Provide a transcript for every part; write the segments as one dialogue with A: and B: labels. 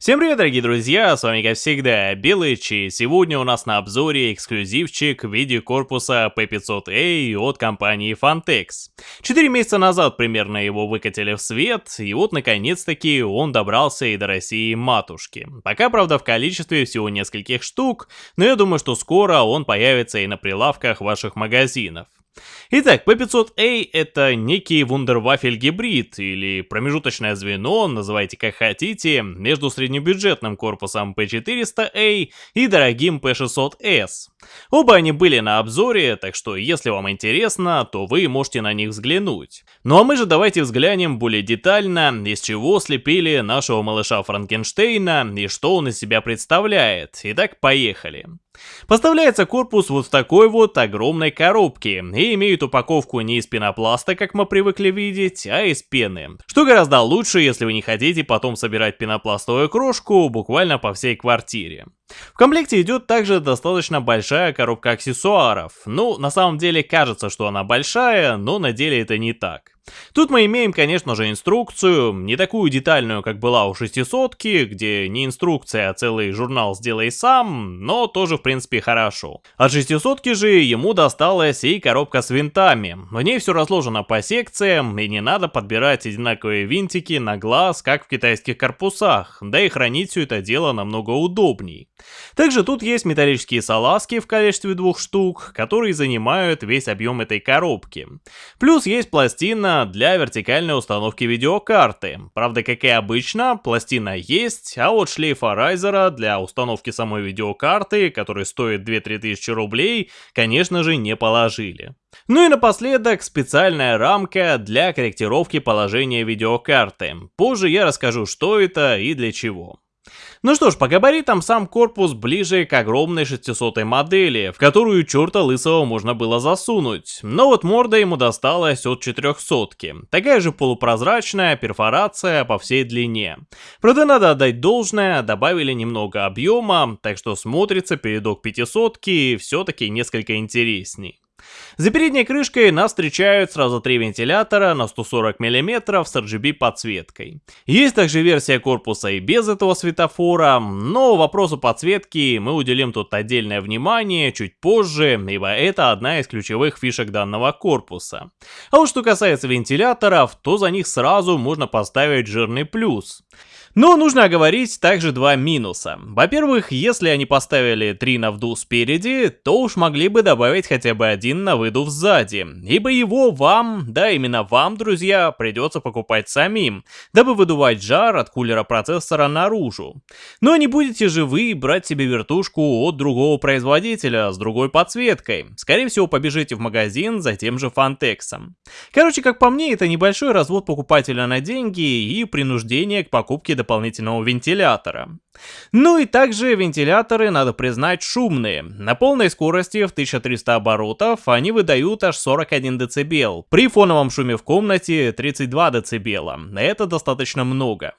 A: Всем привет, дорогие друзья, с вами как всегда Белыч, и сегодня у нас на обзоре эксклюзивчик в виде корпуса P500A от компании Fantex. Четыре месяца назад примерно его выкатили в свет, и вот наконец-таки он добрался и до России матушки. Пока, правда, в количестве всего нескольких штук, но я думаю, что скоро он появится и на прилавках ваших магазинов. Итак, P500A это некий вундервафель гибрид или промежуточное звено, называйте как хотите, между среднебюджетным корпусом P400A и дорогим P600S. Оба они были на обзоре, так что если вам интересно, то вы можете на них взглянуть. Ну а мы же давайте взглянем более детально, из чего слепили нашего малыша Франкенштейна и что он из себя представляет. Итак, поехали. Поставляется корпус вот в такой вот огромной коробке и имеет упаковку не из пенопласта, как мы привыкли видеть, а из пены. Что гораздо лучше, если вы не хотите потом собирать пенопластовую крошку буквально по всей квартире. В комплекте идет также достаточно большая коробка аксессуаров. Ну, на самом деле кажется, что она большая, но на деле это не так. Тут мы имеем, конечно же, инструкцию, не такую детальную, как была у 600 где не инструкция, а целый журнал «Сделай сам», но тоже, в принципе, хорошо. От 600 же ему досталась и коробка с винтами. В ней все разложено по секциям, и не надо подбирать одинаковые винтики на глаз, как в китайских корпусах, да и хранить все это дело намного удобней. Также тут есть металлические салазки в количестве двух штук, которые занимают весь объем этой коробки. Плюс есть пластина для вертикальной установки видеокарты. Правда, как и обычно, пластина есть, а вот шлейфа райзера для установки самой видеокарты, который стоит 2-3 тысячи рублей, конечно же не положили. Ну и напоследок специальная рамка для корректировки положения видеокарты. Позже я расскажу, что это и для чего. Ну что ж, по габаритам сам корпус ближе к огромной 600 модели, в которую черта лысого можно было засунуть. Но вот морда ему досталась от 400 -ки. Такая же полупрозрачная перфорация по всей длине. Правда, надо отдать должное, добавили немного объема, так что смотрится передок 500 все-таки несколько интересней. За передней крышкой нас встречают сразу три вентилятора на 140 мм с RGB подсветкой. Есть также версия корпуса и без этого светофора, но вопросу подсветки мы уделим тут отдельное внимание чуть позже, ибо это одна из ключевых фишек данного корпуса. А вот что касается вентиляторов, то за них сразу можно поставить жирный плюс. Но нужно оговорить также два минуса. Во-первых, если они поставили три на вдув спереди, то уж могли бы добавить хотя бы один на выдув сзади. Ибо его вам, да именно вам, друзья, придется покупать самим, дабы выдувать жар от кулера процессора наружу. Но не будете же вы брать себе вертушку от другого производителя с другой подсветкой. Скорее всего побежите в магазин за тем же фантексом. Короче, как по мне, это небольшой развод покупателя на деньги и принуждение к покупке дополнительного вентилятора. Ну и также вентиляторы, надо признать, шумные. На полной скорости в 1300 оборотов они выдают аж 41 дБ. При фоновом шуме в комнате 32 дБ. Это достаточно много.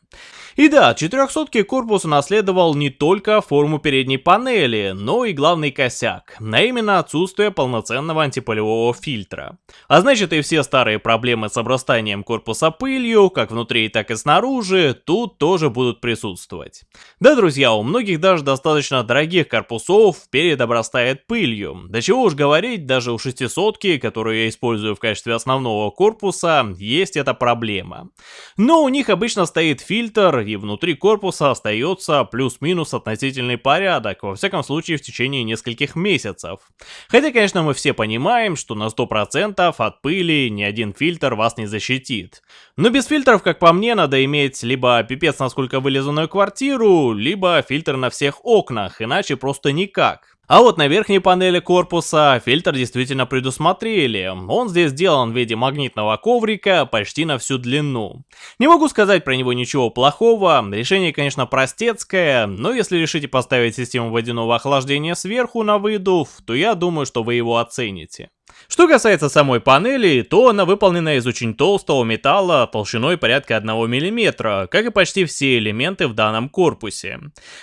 A: И да, 400 корпус унаследовал не только форму передней панели, но и главный косяк, а именно отсутствие полноценного антипылевого фильтра. А значит и все старые проблемы с обрастанием корпуса пылью, как внутри, так и снаружи, тут тоже будут присутствовать. Да, друзья, у многих даже достаточно дорогих корпусов перед обрастает пылью. Да чего уж говорить, даже у 600 которую я использую в качестве основного корпуса, есть эта проблема. Но у них обычно стоит фильтр, и внутри корпуса остается плюс-минус относительный порядок, во всяком случае в течение нескольких месяцев. Хотя, конечно, мы все понимаем, что на 100% от пыли ни один фильтр вас не защитит. Но без фильтров, как по мне, надо иметь либо пипец насколько вылизанную квартиру, либо фильтр на всех окнах, иначе просто никак. А вот на верхней панели корпуса фильтр действительно предусмотрели. Он здесь сделан в виде магнитного коврика почти на всю длину. Не могу сказать про него ничего плохого, решение конечно простецкое, но если решите поставить систему водяного охлаждения сверху на выдув, то я думаю, что вы его оцените. Что касается самой панели, то она выполнена из очень толстого металла толщиной порядка 1 мм, как и почти все элементы в данном корпусе.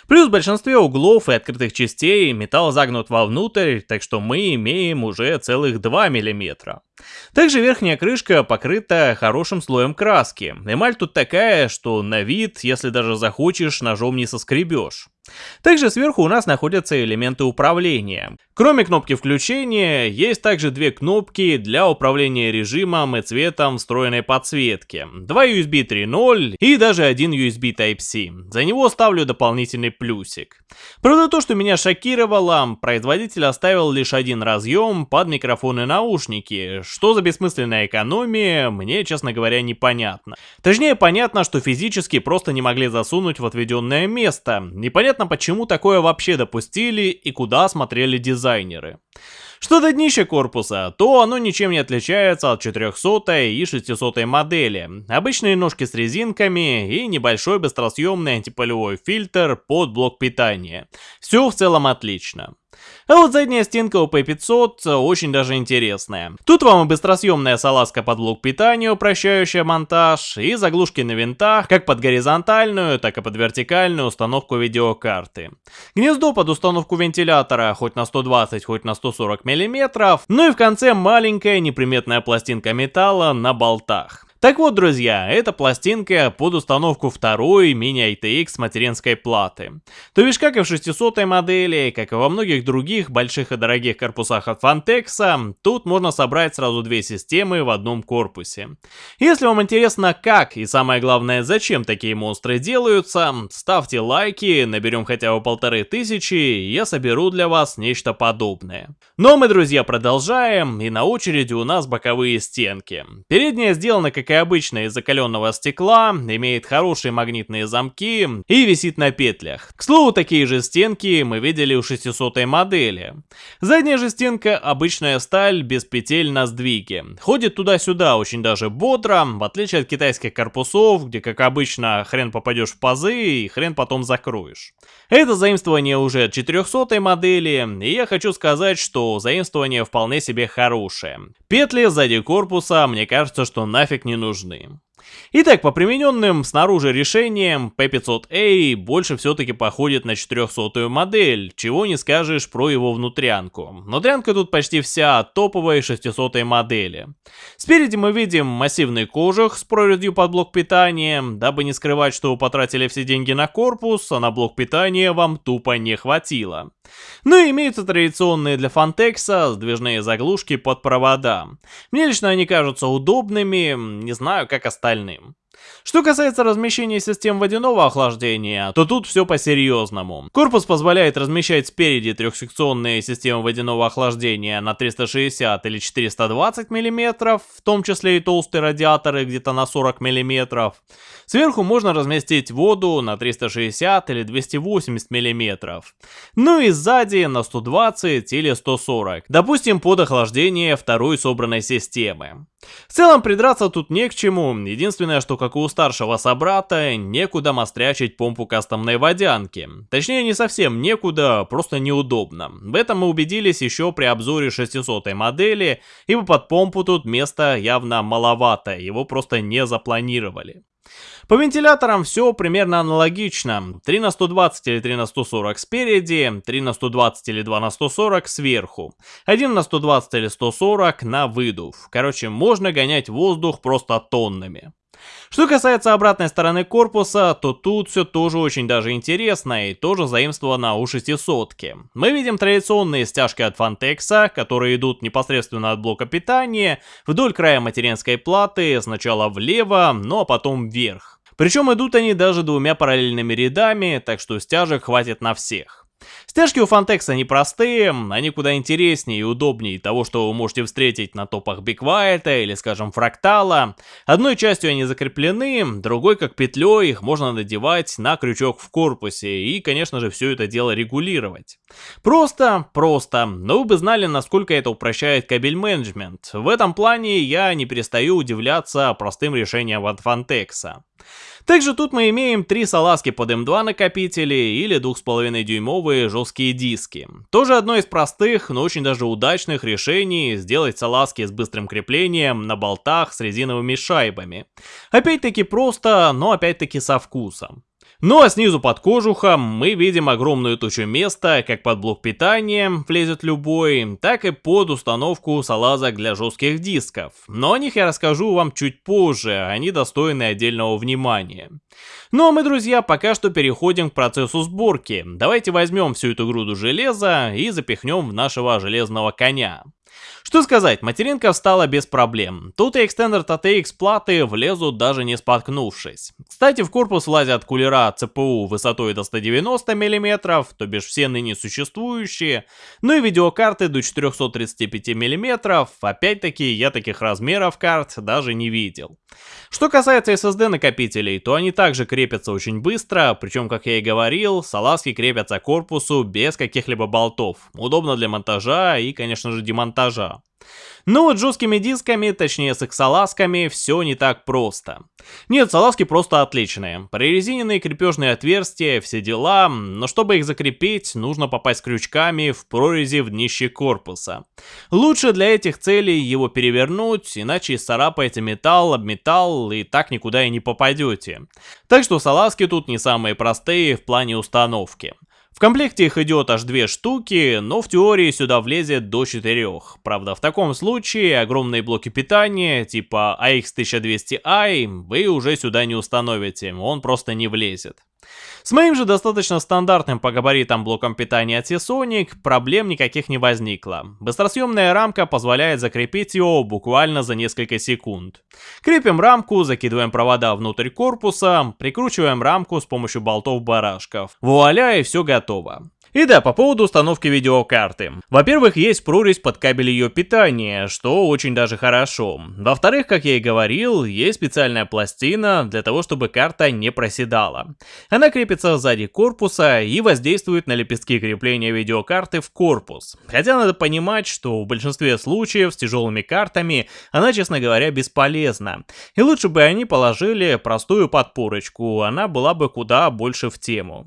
A: Плюс в большинстве углов и открытых частей металл загнут вовнутрь, так что мы имеем уже целых 2 мм. Также верхняя крышка покрыта хорошим слоем краски. Эмаль тут такая, что на вид, если даже захочешь, ножом не соскребешь. Также сверху у нас находятся элементы управления. Кроме кнопки включения, есть также две кнопки для управления режимом и цветом встроенной подсветки. Два USB 3.0 и даже один USB Type-C. За него ставлю дополнительный плюсик. Правда то, что меня шокировало, производитель оставил лишь один разъем под микрофон и наушники. Что за бессмысленная экономия, мне, честно говоря, непонятно. Точнее, понятно, что физически просто не могли засунуть в отведенное место. Непонятно непонятно, почему такое вообще допустили и куда смотрели дизайнеры. Что до днища корпуса, то оно ничем не отличается от 400 и 600 модели. Обычные ножки с резинками и небольшой быстросъемный антипылевой фильтр под блок питания. Все в целом отлично. А вот задняя стенка у P500 очень даже интересная. Тут вам и быстросъемная салазка под блок питания, упрощающая монтаж, и заглушки на винтах, как под горизонтальную, так и под вертикальную установку видеокарты. Гнездо под установку вентилятора хоть на 120, хоть на 140 мм, ну и в конце маленькая неприметная пластинка металла на болтах. Так вот, друзья, это пластинка под установку второй мини-ITX материнской платы. То бишь, как и в 600 модели, как и во многих других больших и дорогих корпусах от Fantex, тут можно собрать сразу две системы в одном корпусе. Если вам интересно как и самое главное зачем такие монстры делаются, ставьте лайки, наберем хотя бы полторы тысячи, я соберу для вас нечто подобное. Но мы, друзья, продолжаем, и на очереди у нас боковые стенки. Передняя сделана как как и обычно из закаленного стекла, имеет хорошие магнитные замки и висит на петлях. К слову, такие же стенки мы видели у 600 модели. Задняя же стенка обычная сталь без петель на сдвиге. Ходит туда-сюда очень даже бодро, в отличие от китайских корпусов, где как обычно хрен попадешь в пазы и хрен потом закроешь. Это заимствование уже от 400 модели, и я хочу сказать, что заимствование вполне себе хорошее. Петли сзади корпуса, мне кажется, что нафиг не нужны. Итак, по примененным снаружи решениям, P500A больше все-таки походит на 400 модель, чего не скажешь про его внутрянку. Внутрянка тут почти вся топовой 600 модели. Спереди мы видим массивный кожух с прорезью под блок питания, дабы не скрывать, что вы потратили все деньги на корпус, а на блок питания вам тупо не хватило. Ну и имеются традиционные для Фантекса сдвижные заглушки под провода. Мне лично они кажутся удобными, не знаю как остальным. Что касается размещения систем водяного охлаждения, то тут все по-серьезному. Корпус позволяет размещать спереди трехсекционные системы водяного охлаждения на 360 или 420 мм, в том числе и толстые радиаторы где-то на 40 мм. Сверху можно разместить воду на 360 или 280 мм. Ну и сзади на 120 или 140, допустим под охлаждение второй собранной системы. В целом придраться тут не к чему, единственное, что как у старшего собрата, некуда мострячить помпу кастомной водянки. Точнее не совсем некуда, просто неудобно. В этом мы убедились еще при обзоре 600 модели, ибо под помпу тут места явно маловато, его просто не запланировали. По вентиляторам все примерно аналогично. 3 на 120 или 3 на 140 спереди, 3 на 120 или 2 на 140 сверху, 1 на 120 или 140 на выдув. Короче, можно гонять воздух просто тоннами. Что касается обратной стороны корпуса, то тут все тоже очень даже интересно и тоже заимствовано у 600 -ки. Мы видим традиционные стяжки от Фантекса, которые идут непосредственно от блока питания, вдоль края материнской платы, сначала влево, ну а потом вверх. Причем идут они даже двумя параллельными рядами, так что стяжек хватит на всех. Стяжки у Фантекса непростые, они куда интереснее и удобнее того, что вы можете встретить на топах White или, скажем, Фрактала. Одной частью они закреплены, другой, как петлей, их можно надевать на крючок в корпусе и, конечно же, все это дело регулировать. Просто, просто, но вы бы знали, насколько это упрощает кабель менеджмент. В этом плане я не перестаю удивляться простым решениям от Фантекса. Также тут мы имеем три салазки под M2 накопители или 2,5 дюймовые жесткие диски. Тоже одно из простых, но очень даже удачных решений сделать салазки с быстрым креплением на болтах с резиновыми шайбами. Опять-таки просто, но опять-таки со вкусом. Ну а снизу под кожухом мы видим огромную тучу места, как под блок питания влезет любой, так и под установку салазок для жестких дисков. Но о них я расскажу вам чуть позже, они достойны отдельного внимания. Ну а мы, друзья, пока что переходим к процессу сборки. Давайте возьмем всю эту груду железа и запихнем в нашего железного коня. Что сказать, материнка встала без проблем. Тут и экстендер TTX платы влезут даже не споткнувшись. Кстати, в корпус влазят кулера CPU высотой до 190 мм, то бишь все ныне существующие, ну и видеокарты до 435 мм, опять-таки я таких размеров карт даже не видел. Что касается SSD накопителей, то они также крепятся очень быстро, причем, как я и говорил, салазки крепятся к корпусу без каких-либо болтов. Удобно для монтажа и, конечно же, демонтажа. Но вот с жесткими дисками, точнее с их салазками, все не так просто. Нет, салазки просто отличные. Прорезиненные крепежные отверстия, все дела, но чтобы их закрепить, нужно попасть крючками в прорези в днище корпуса. Лучше для этих целей его перевернуть, иначе исцарапаете металл об металл и так никуда и не попадете. Так что салазки тут не самые простые в плане установки. В комплекте их идет аж две штуки, но в теории сюда влезет до четырех. Правда, в таком случае огромные блоки питания, типа AX1200i, вы уже сюда не установите, он просто не влезет. С моим же достаточно стандартным по габаритам блоком питания от Seasonic проблем никаких не возникло. Быстросъемная рамка позволяет закрепить его буквально за несколько секунд. Крепим рамку, закидываем провода внутрь корпуса, прикручиваем рамку с помощью болтов-барашков. Вуаля и все готово. И да, по поводу установки видеокарты. Во-первых, есть прорезь под кабель ее питания, что очень даже хорошо. Во-вторых, как я и говорил, есть специальная пластина для того, чтобы карта не проседала. Она крепится сзади корпуса и воздействует на лепестки крепления видеокарты в корпус. Хотя надо понимать, что в большинстве случаев с тяжелыми картами она, честно говоря, бесполезна. И лучше бы они положили простую подпорочку, она была бы куда больше в тему.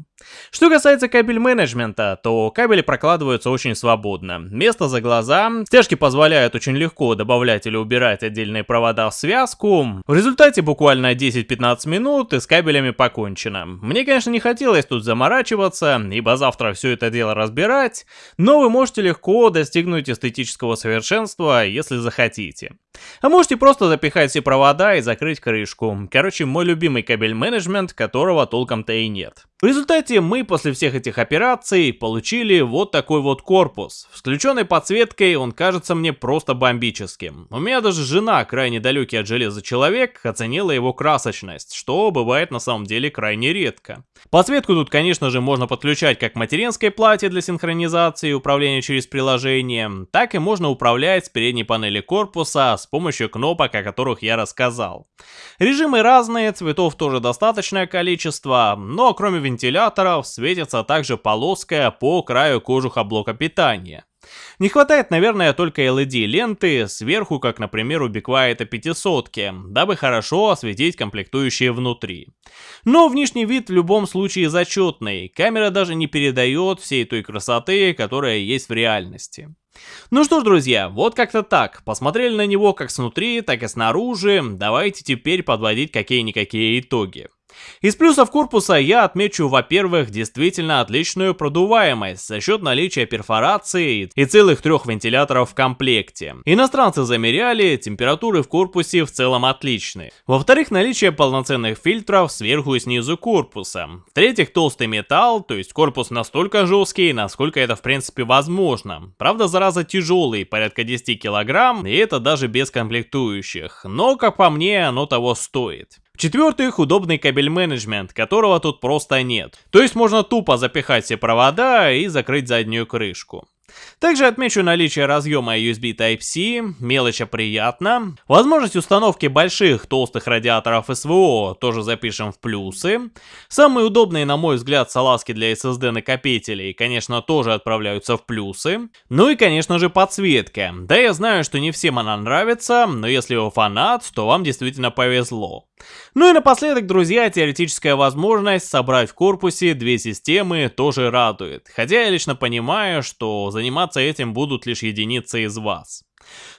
A: Что касается кабель менеджмента, то кабели прокладываются очень свободно. Место за глаза, стяжки позволяют очень легко добавлять или убирать отдельные провода в связку. В результате буквально 10-15 минут и с кабелями покончено. Мне, конечно, не хотелось тут заморачиваться, ибо завтра все это дело разбирать, но вы можете легко достигнуть эстетического совершенства, если захотите. А можете просто запихать все провода и закрыть крышку. Короче, мой любимый кабель менеджмент, которого толком-то и нет. В результате мы после всех этих операций получили вот такой вот корпус. С включенной подсветкой он кажется мне просто бомбическим. У меня даже жена, крайне далекий от железа человек, оценила его красочность, что бывает на самом деле крайне редко. Подсветку тут, конечно же, можно подключать как материнской плате для синхронизации и управления через приложение, так и можно управлять с передней панели корпуса с помощью кнопок, о которых я рассказал. Режимы разные, цветов тоже достаточное количество, но кроме вентиляторов светится также полоска по краю кожуха блока питания. Не хватает, наверное, только LED-ленты сверху, как, например, у Биквайта 500, дабы хорошо осветить комплектующие внутри. Но внешний вид в любом случае зачетный, камера даже не передает всей той красоты, которая есть в реальности. Ну что ж, друзья, вот как-то так. Посмотрели на него как снутри, так и снаружи. Давайте теперь подводить какие-никакие итоги. Из плюсов корпуса я отмечу, во-первых, действительно отличную продуваемость за счет наличия перфорации и целых трех вентиляторов в комплекте. Иностранцы замеряли, температуры в корпусе в целом отличные. Во-вторых, наличие полноценных фильтров сверху и снизу корпуса. В-третьих, толстый металл, то есть корпус настолько жесткий, насколько это в принципе возможно. Правда, зараза тяжелый, порядка 10 килограмм, и это даже без комплектующих. Но, как по мне, оно того стоит. В-четвертых, удобный кабель менеджмент, которого тут просто нет. То есть можно тупо запихать все провода и закрыть заднюю крышку. Также отмечу наличие разъема USB Type-C, мелочь приятно. Возможность установки больших толстых радиаторов СВО тоже запишем в плюсы. Самые удобные, на мой взгляд, салазки для SSD накопителей, конечно, тоже отправляются в плюсы. Ну и, конечно же, подсветка. Да, я знаю, что не всем она нравится, но если вы фанат, то вам действительно повезло. Ну и напоследок, друзья, теоретическая возможность собрать в корпусе две системы тоже радует, хотя я лично понимаю, что заниматься этим будут лишь единицы из вас.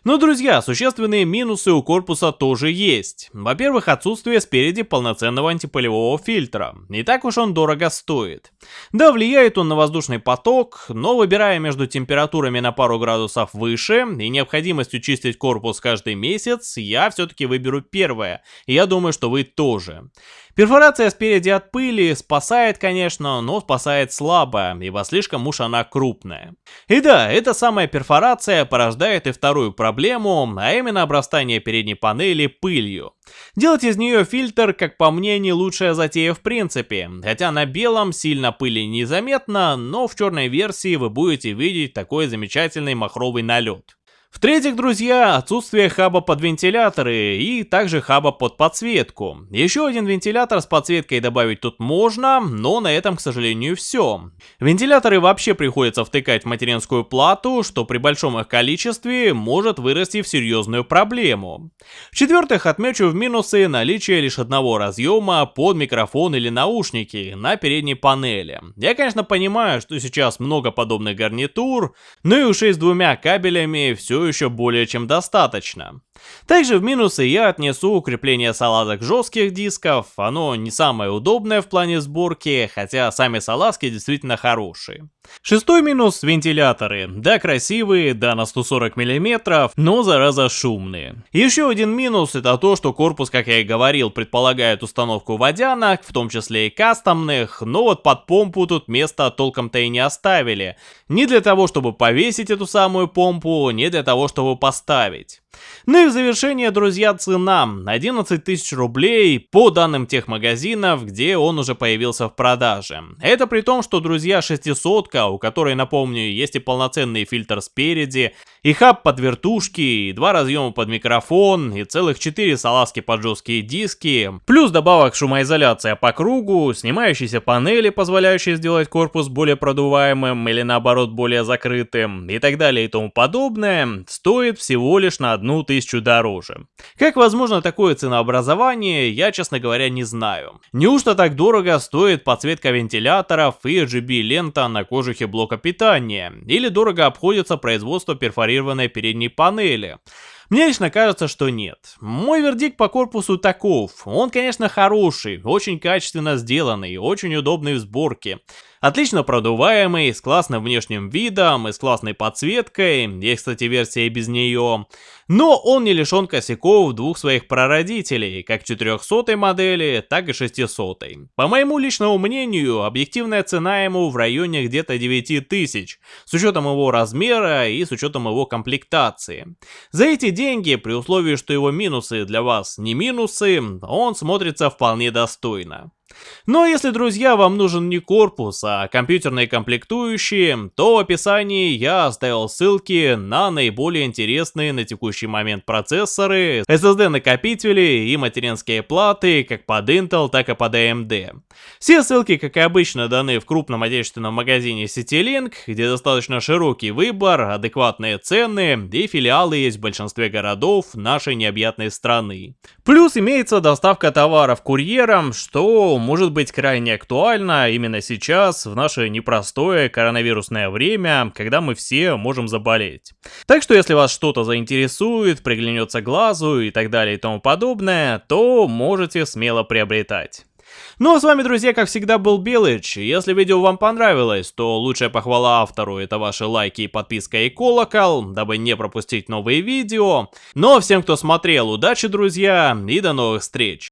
A: Но, друзья, существенные минусы у корпуса тоже есть. Во-первых, отсутствие спереди полноценного антипылевого фильтра. Не так уж он дорого стоит. Да, влияет он на воздушный поток, но выбирая между температурами на пару градусов выше и необходимостью чистить корпус каждый месяц, я все-таки выберу первое. И я думаю, что вы тоже. Перфорация спереди от пыли спасает, конечно, но спасает слабо, ибо слишком уж она крупная. И да, эта самая перфорация порождает и вторую проблему, а именно обрастание передней панели пылью. Делать из нее фильтр, как по мне, не лучшая затея в принципе, хотя на белом сильно пыли незаметно, но в черной версии вы будете видеть такой замечательный махровый налет. В-третьих, друзья, отсутствие хаба под вентиляторы и также хаба под подсветку. Еще один вентилятор с подсветкой добавить тут можно, но на этом, к сожалению, все. Вентиляторы вообще приходится втыкать в материнскую плату, что при большом их количестве может вырасти в серьезную проблему. В-четвертых, отмечу в минусы наличие лишь одного разъема под микрофон или наушники на передней панели. Я, конечно, понимаю, что сейчас много подобных гарнитур, но и ушей с двумя кабелями все еще более чем достаточно. Также в минусы я отнесу укрепление салазок жестких дисков, оно не самое удобное в плане сборки, хотя сами салазки действительно хорошие. Шестой минус – вентиляторы. Да, красивые, да, на 140 мм, но зараза шумные. Еще один минус – это то, что корпус, как я и говорил, предполагает установку водянок, в том числе и кастомных, но вот под помпу тут места толком-то и не оставили. Не для того, чтобы повесить эту самую помпу, не для того, чтобы поставить. Ну и в завершение, друзья, цена 11 тысяч рублей по данным тех магазинов, где он уже появился в продаже. Это при том, что, друзья, 600 у которой, напомню, есть и полноценный фильтр спереди, и хаб под вертушки, и два разъема под микрофон, и целых 4 салазки под жесткие диски, плюс добавок шумоизоляция по кругу, снимающиеся панели, позволяющие сделать корпус более продуваемым или наоборот более закрытым, и так далее и тому подобное, стоит всего лишь на одну тысячу дороже. Как возможно такое ценообразование, я, честно говоря, не знаю. Неужто так дорого стоит подсветка вентиляторов и RGB лента на кожухе блока питания, или дорого обходится производство перфорированной передней панели. Мне лично кажется, что нет. Мой вердикт по корпусу таков. Он, конечно, хороший, очень качественно сделанный, очень удобный в сборке. Отлично продуваемый, с классным внешним видом и с классной подсветкой, есть, кстати, версия без нее. Но он не лишен косяков двух своих прародителей, как 400 модели, так и 600. По моему личному мнению, объективная цена ему в районе где-то 9000, с учетом его размера и с учетом его комплектации. За эти деньги, при условии, что его минусы для вас не минусы, он смотрится вполне достойно. Но если, друзья, вам нужен не корпус, а компьютерные комплектующие, то в описании я оставил ссылки на наиболее интересные на текущий момент процессоры, SSD-накопители и материнские платы как под Intel, так и под AMD. Все ссылки, как и обычно, даны в крупном отечественном магазине CityLink, где достаточно широкий выбор, адекватные цены и филиалы есть в большинстве городов нашей необъятной страны. Плюс имеется доставка товаров курьером, что может быть крайне актуально именно сейчас, в наше непростое коронавирусное время, когда мы все можем заболеть. Так что если вас что-то заинтересует, приглянется глазу и так далее и тому подобное, то можете смело приобретать. Ну а с вами, друзья, как всегда, был Белыч. Если видео вам понравилось, то лучшая похвала автору это ваши лайки, подписка и колокол, дабы не пропустить новые видео. Ну а всем, кто смотрел, удачи, друзья, и до новых встреч!